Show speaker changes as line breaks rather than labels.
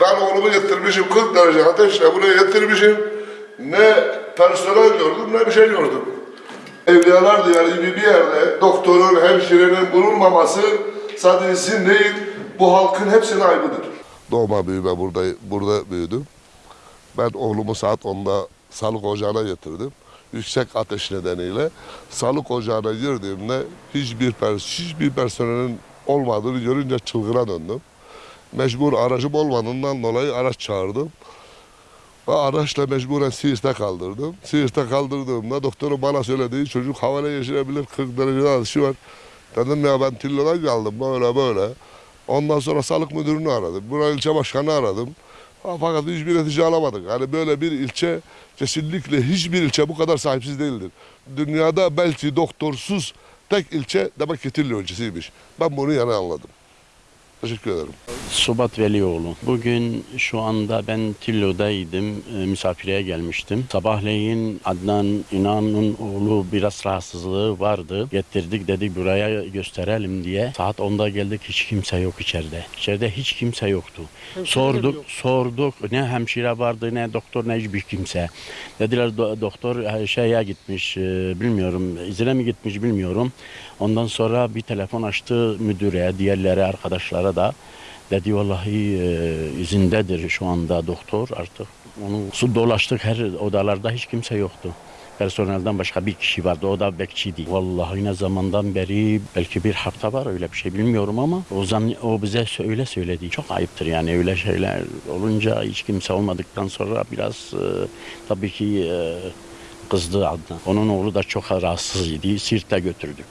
Ben oğlumu getirmişim 40 derece ateşle buraya getirmişim. Ne personel gördüm ne bir şey gördüm. Evliyalar diyarı gibi bir yerde doktorun, hemşirenin bulunmaması sadece isim değil, bu halkın hepsinin aybıdır. Doğma büyüme burada, burada büyüdüm. Ben oğlumu saat 10'da sağlık ocağına getirdim. Yüksek ateş nedeniyle sağlık ocağına girdiğimde hiçbir, pers hiçbir personelin olmadığını görünce çılgına döndüm. Mecbur aracım olmadığından dolayı araç çağırdım. Ve araçla mecburen Siirt'e kaldırdım. Siirt'e kaldırdığımda doktorun bana söylediği çocuk havale geçirebilir 40 derecede atışı var. Dedim ya ben Tillo'dan geldim böyle böyle. Ondan sonra sağlık müdürünü aradım. Buna ilçe başkanı aradım. Fakat hiçbir netice alamadık. Yani böyle bir ilçe kesinlikle hiçbir ilçe bu kadar sahipsiz değildir. Dünyada belki doktorsuz tek ilçe demek ki Tillo ilçesiymiş. Ben bunu yani anladım. Teşekkür ederim.
Subat Velioğlu. Bugün şu anda ben Tillo'daydım. E, misafirliğe gelmiştim. Sabahleyin Adnan İnan'ın oğlu biraz rahatsızlığı vardı. Getirdik dedik buraya gösterelim diye. Saat 10'da geldik hiç kimse yok içeride. İçeride hiç kimse yoktu. sorduk, sorduk. Ne hemşire vardı ne doktor ne hiçbir kimse. Dediler do- doktor e, şeye gitmiş e, bilmiyorum izine mi gitmiş bilmiyorum. Ondan sonra bir telefon açtı müdüre, diğerlere arkadaşlara da. Dedi vallahi e, izindedir şu anda doktor artık. Onu su dolaştık her odalarda hiç kimse yoktu. Personelden başka bir kişi vardı. O da bekçiydi. Vallahi ne zamandan beri belki bir hafta var öyle bir şey bilmiyorum ama o zaman o bize öyle söyledi. Çok ayıptır yani öyle şeyler olunca hiç kimse olmadıktan sonra biraz e, tabii ki e, kızdı Adnan. Onun oğlu da çok rahatsız idi. Sirt'e götürdük.